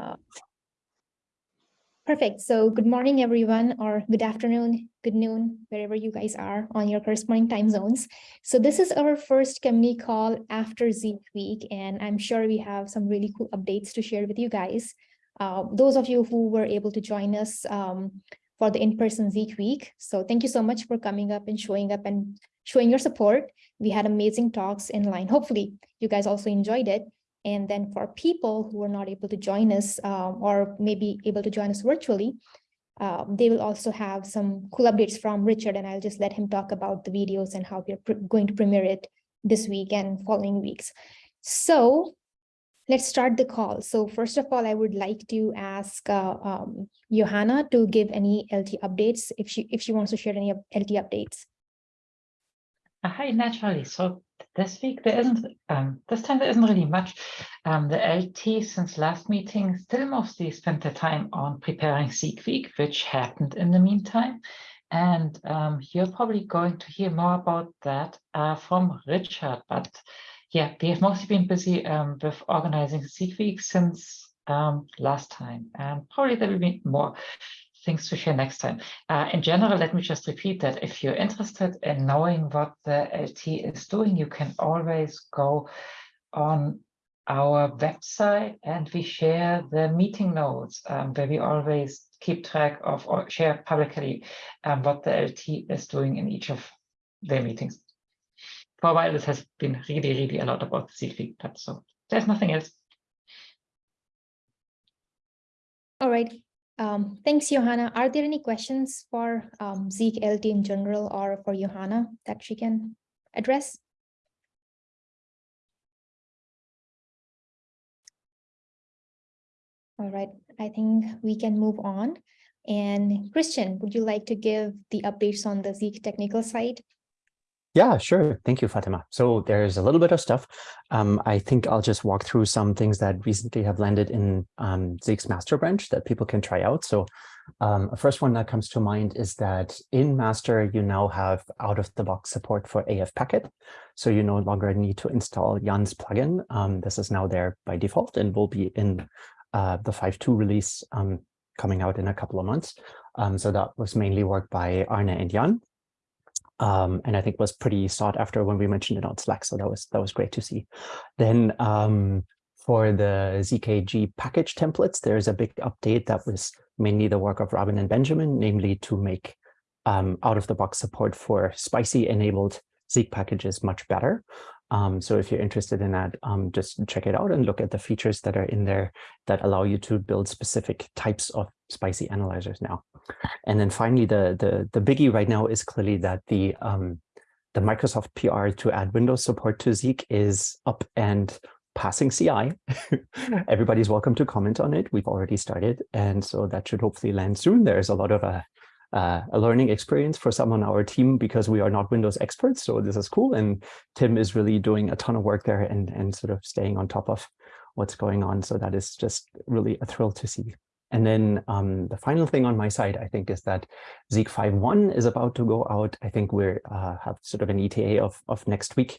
Uh, perfect. So good morning, everyone, or good afternoon, good noon, wherever you guys are on your corresponding time zones. So this is our first community call after Zeek week, and I'm sure we have some really cool updates to share with you guys. Uh, those of you who were able to join us um, for the in-person Zeek week. So thank you so much for coming up and showing up and showing your support. We had amazing talks in line. Hopefully you guys also enjoyed it. And then for people who are not able to join us um, or maybe able to join us virtually, uh, they will also have some cool updates from Richard and I'll just let him talk about the videos and how we're going to premiere it this week and following weeks. So let's start the call. So first of all, I would like to ask uh, um, Johanna to give any LT updates if she if she wants to share any LT updates. Uh, hi, naturally. So this week there isn't, um, this time there isn't really much. Um, the LT since last meeting still mostly spent their time on preparing Zeek Week, which happened in the meantime. And um, you're probably going to hear more about that uh, from Richard. But yeah, we have mostly been busy um, with organizing Zeek Week since um, last time. And probably there will be more things to share next time. Uh, in general, let me just repeat that if you're interested in knowing what the LT is doing, you can always go on our website and we share the meeting notes um, where we always keep track of or share publicly um, what the LT is doing in each of their meetings. For a while, this has been really, really a lot about the CFI, but so there's nothing else. All right, um, thanks, Johanna. Are there any questions for um, Zeek LT in general or for Johanna that she can address? All right, I think we can move on. And Christian, would you like to give the updates on the Zeek technical side? Yeah, sure. Thank you, Fatima. So there's a little bit of stuff. Um, I think I'll just walk through some things that recently have landed in um, Zeek's master branch that people can try out. So um, first one that comes to mind is that in master, you now have out-of-the-box support for AF packet. So you no longer need to install Jan's plugin. Um, this is now there by default and will be in uh, the 5.2 release um, coming out in a couple of months. Um, so that was mainly work by Arne and Jan um, and I think was pretty sought after when we mentioned it on Slack. So that was that was great to see. Then um, for the ZKG package templates, there's a big update that was mainly the work of Robin and Benjamin, namely to make um, out-of-the-box support for spicy enabled Zeek packages much better. Um, so if you're interested in that, um, just check it out and look at the features that are in there that allow you to build specific types of spicy analyzers now. And then finally, the, the, the biggie right now is clearly that the, um, the Microsoft PR to add Windows support to Zeek is up and passing CI. Everybody's welcome to comment on it. We've already started. And so that should hopefully land soon. There's a lot of uh, uh, a learning experience for some on our team because we are not Windows experts. So this is cool. And Tim is really doing a ton of work there and, and sort of staying on top of what's going on. So that is just really a thrill to see. And then um, the final thing on my side, I think, is that Zeek 5.1 is about to go out. I think we uh, have sort of an ETA of, of next week.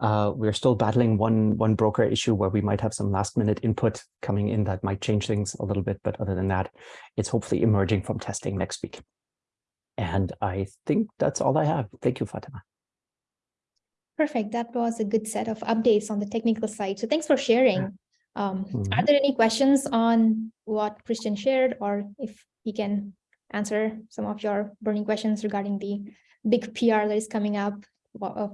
Uh, we're still battling one, one broker issue where we might have some last minute input coming in that might change things a little bit. But other than that, it's hopefully emerging from testing next week. And I think that's all I have. Thank you, Fatima. Perfect. That was a good set of updates on the technical side. So thanks for sharing. Um, mm -hmm. Are there any questions on what Christian shared or if he can answer some of your burning questions regarding the big PR that is coming up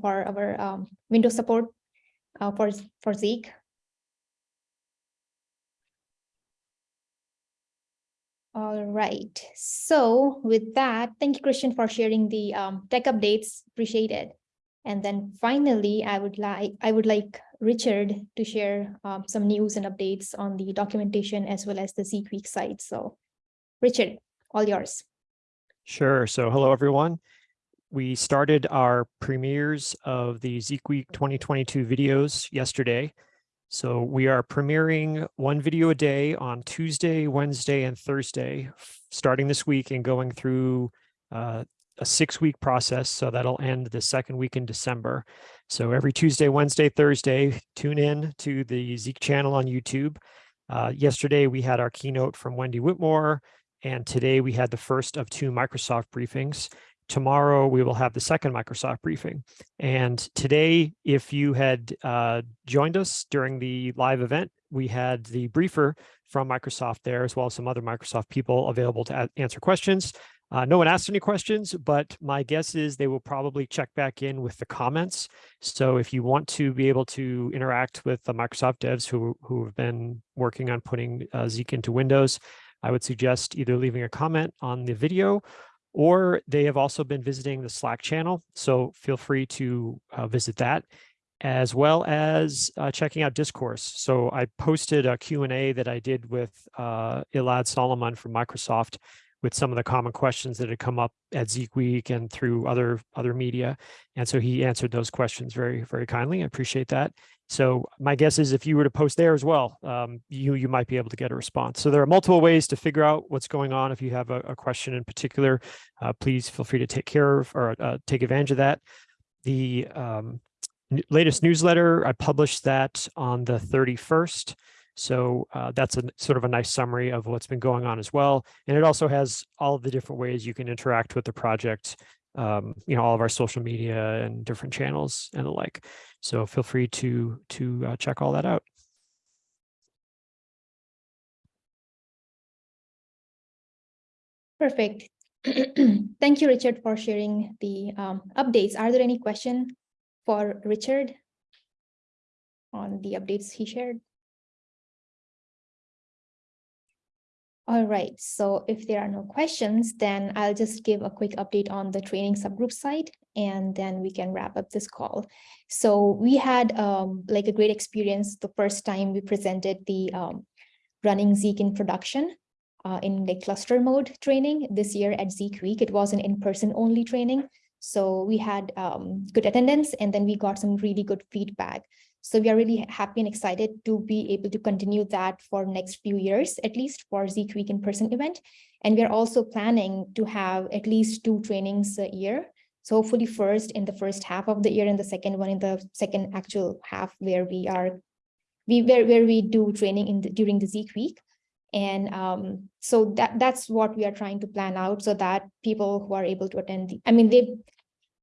for our um, Windows support uh, for, for Zeek? All right. So with that, thank you, Christian, for sharing the um, tech updates. Appreciate it. And then finally, I would like I would like Richard to share um, some news and updates on the documentation as well as the Zeek Week site. So Richard, all yours. Sure. So hello, everyone. We started our premieres of the Zeek Week 2022 videos yesterday. So we are premiering one video a day on Tuesday, Wednesday, and Thursday, starting this week and going through uh, a six week process. So that'll end the second week in December. So every Tuesday, Wednesday, Thursday, tune in to the Zeek channel on YouTube Uh, yesterday, we had our keynote from Wendy Whitmore, and today we had the first of two Microsoft briefings. Tomorrow, we will have the second Microsoft briefing. And today, if you had uh, joined us during the live event, we had the briefer from Microsoft there, as well as some other Microsoft people available to answer questions. Uh, no one asked any questions, but my guess is they will probably check back in with the comments. So if you want to be able to interact with the Microsoft devs who, who have been working on putting uh, Zeek into Windows, I would suggest either leaving a comment on the video or they have also been visiting the Slack channel. So feel free to uh, visit that as well as uh, checking out discourse. So I posted a Q&A that I did with uh, Elad Solomon from Microsoft with some of the common questions that had come up at Zeek Week and through other other media. And so he answered those questions very, very kindly. I appreciate that. So my guess is if you were to post there as well, um, you, you might be able to get a response. So there are multiple ways to figure out what's going on. If you have a, a question in particular, uh, please feel free to take care of or uh, take advantage of that. The um, latest newsletter, I published that on the 31st. So uh, that's a sort of a nice summary of what's been going on as well. And it also has all of the different ways you can interact with the project, um, you know, all of our social media and different channels and the like. So feel free to, to uh, check all that out. Perfect. Thank you, Richard, for sharing the um, updates. Are there any questions for Richard on the updates he shared? All right, so if there are no questions, then I'll just give a quick update on the training subgroup side, and then we can wrap up this call. So we had um, like a great experience the first time we presented the um, running Zeek in production uh, in the cluster mode training this year at Zeek Week. It was an in-person only training. So we had um, good attendance and then we got some really good feedback. So we are really happy and excited to be able to continue that for next few years, at least for Zeek Week in-person event. And we are also planning to have at least two trainings a year. So hopefully first in the first half of the year and the second one in the second actual half where we are, we where, where we do training in the, during the Zeek Week. And um, so that that's what we are trying to plan out so that people who are able to attend, the, I mean, they,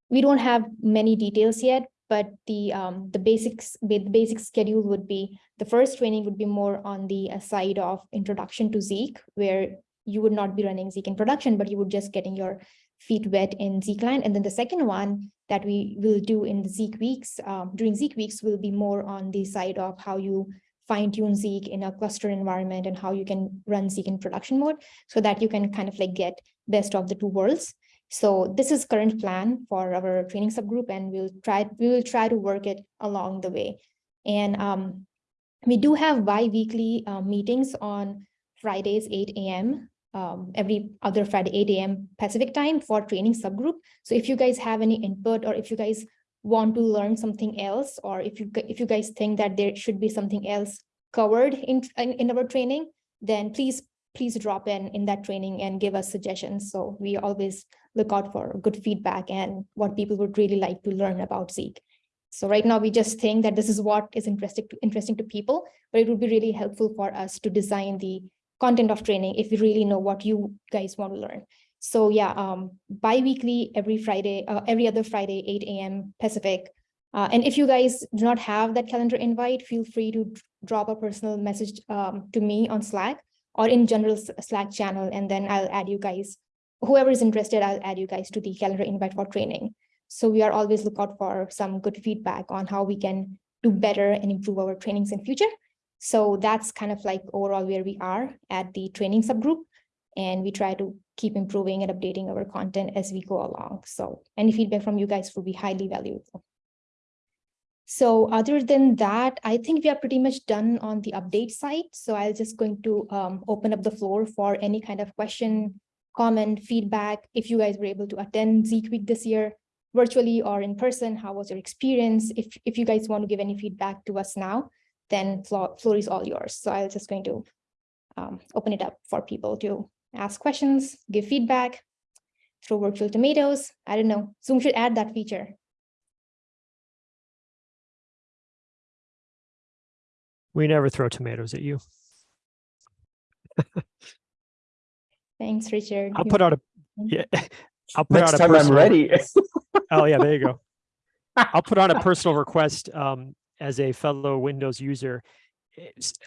we don't have many details yet, but the um, the basics the basic schedule would be the first training would be more on the uh, side of introduction to Zeek, where you would not be running Zeek in production, but you would just getting your feet wet in Zeekland. And then the second one that we will do in the Zeek weeks, um, during Zeek weeks will be more on the side of how you fine tune Zeek in a cluster environment and how you can run Zeek in production mode so that you can kind of like get best of the two worlds. So this is current plan for our training subgroup, and we'll try we will try to work it along the way. And um, we do have bi-weekly uh, meetings on Fridays, 8 a.m. Um, every other Friday, 8 a.m. Pacific time for training subgroup. So if you guys have any input or if you guys want to learn something else, or if you if you guys think that there should be something else covered in, in, in our training, then please please drop in in that training and give us suggestions. So we always look out for good feedback and what people would really like to learn about Zeek. So right now we just think that this is what is interesting to, interesting to people, but it would be really helpful for us to design the content of training if we really know what you guys want to learn. So yeah, um, bi-weekly every Friday, uh, every other Friday, 8 a.m. Pacific. Uh, and if you guys do not have that calendar invite, feel free to drop a personal message um, to me on Slack or in general Slack channel, and then I'll add you guys whoever is interested, I'll add you guys to the calendar invite for training. So we are always look out for some good feedback on how we can do better and improve our trainings in future. So that's kind of like overall where we are at the training subgroup. And we try to keep improving and updating our content as we go along. So any feedback from you guys will be highly valuable. So other than that, I think we are pretty much done on the update side. So I'll just going to um, open up the floor for any kind of question, comment, feedback, if you guys were able to attend Zeek Week this year, virtually or in person, how was your experience? If, if you guys want to give any feedback to us now, then floor, floor is all yours. So I'm just going to um, open it up for people to ask questions, give feedback, throw virtual tomatoes. I don't know, Zoom should add that feature. We never throw tomatoes at you. Thanks, Richard. I'll put out a yeah. I'll put Next out a time I'm ready. Oh, yeah, there you go. I'll put on a personal request um, as a fellow Windows user.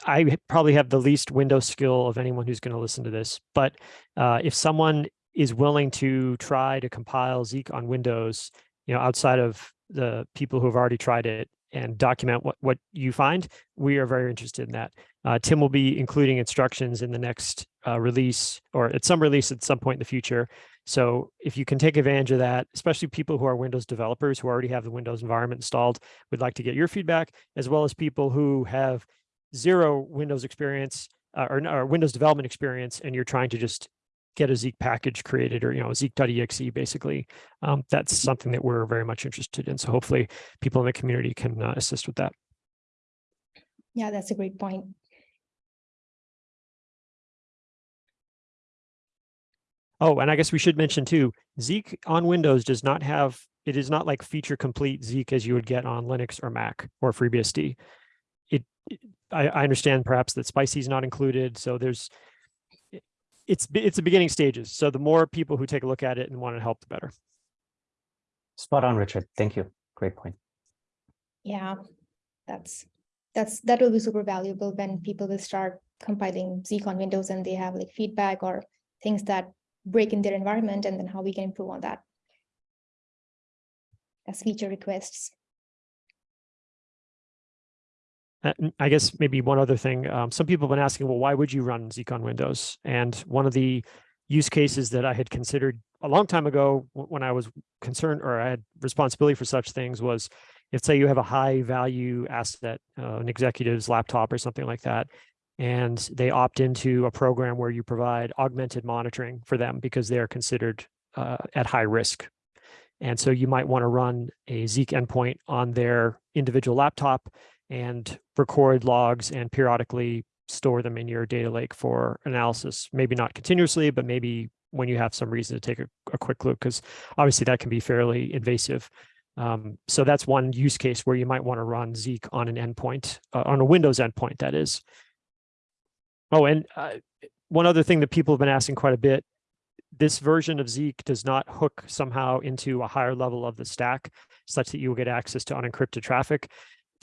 I probably have the least Windows skill of anyone who's going to listen to this, but uh, if someone is willing to try to compile Zeek on Windows, you know, outside of the people who have already tried it and document what, what you find, we are very interested in that. Uh, Tim will be including instructions in the next uh, release or at some release at some point in the future so if you can take advantage of that, especially people who are Windows developers who already have the Windows environment installed, we'd like to get your feedback, as well as people who have zero Windows experience uh, or, or Windows development experience, and you're trying to just get a Zeek package created or, you know, Zeek.exe basically. Um, that's something that we're very much interested in. So hopefully people in the community can uh, assist with that. Yeah, that's a great point. Oh, and I guess we should mention too, Zeek on Windows does not have, it is not like feature complete Zeek as you would get on Linux or Mac or FreeBSD. It, it- I, I understand perhaps that Spicy is not included, so there's, it's, it's the beginning stages. So the more people who take a look at it and want to help, the better. Spot on, Richard. Thank you. Great point. Yeah, that's, that's, that will be super valuable when people will start compiling Zeek on Windows and they have like feedback or things that break in their environment and then how we can improve on that. As feature requests. I guess maybe one other thing, um, some people have been asking, well, why would you run Zeek on Windows? And one of the use cases that I had considered a long time ago when I was concerned or I had responsibility for such things was if say you have a high value asset, uh, an executive's laptop or something like that, and they opt into a program where you provide augmented monitoring for them because they are considered uh, at high risk. And so you might want to run a Zeek endpoint on their individual laptop and record logs and periodically store them in your data lake for analysis. Maybe not continuously, but maybe when you have some reason to take a, a quick look, because obviously that can be fairly invasive. Um, so that's one use case where you might want to run Zeek on an endpoint, uh, on a Windows endpoint, that is. Oh, and uh, one other thing that people have been asking quite a bit, this version of Zeek does not hook somehow into a higher level of the stack such that you will get access to unencrypted traffic.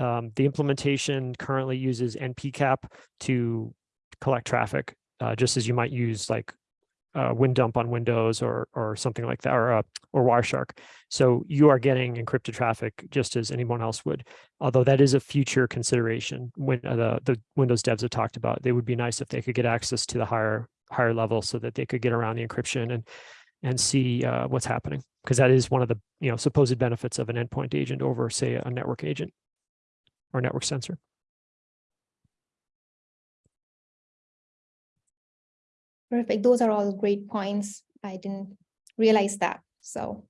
Um, the implementation currently uses NPCap to collect traffic, uh, just as you might use like uh, WinDump on Windows or or something like that, or uh, or Wireshark. So you are getting encrypted traffic just as anyone else would. Although that is a future consideration when uh, the the Windows devs have talked about. They would be nice if they could get access to the higher higher level so that they could get around the encryption and and see uh, what's happening because that is one of the you know supposed benefits of an endpoint agent over say a network agent or network sensor. Perfect. Those are all great points. I didn't realize that. So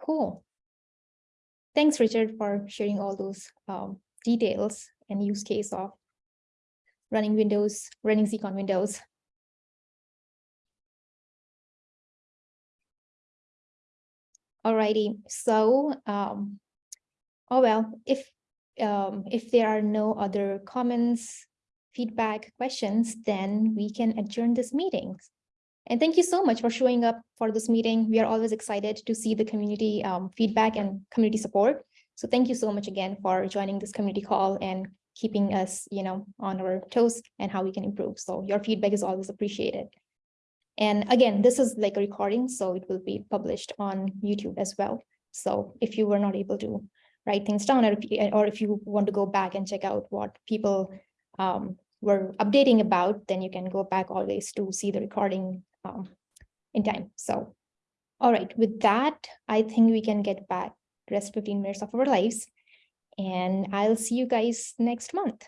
cool. Thanks, Richard, for sharing all those um, details and use case of running Windows, running Zeek on Windows. Alrighty, so um, oh well, if um, if there are no other comments, feedback, questions, then we can adjourn this meeting. And thank you so much for showing up for this meeting. We are always excited to see the community um, feedback and community support. So thank you so much again for joining this community call and keeping us, you know, on our toes and how we can improve. So your feedback is always appreciated. And again, this is like a recording, so it will be published on YouTube as well. So if you were not able to write things down, or if, you- or if you want to go back and check out what people um, were updating about, then you can go back always to see the recording um, in time. So, all right, with that, I think we can get back the rest 15 minutes of our lives. And I'll see you guys next month.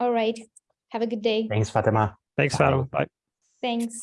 All right, have a good day. Thanks, Fatima. Thanks, Bye. Fatima. Bye. Thanks.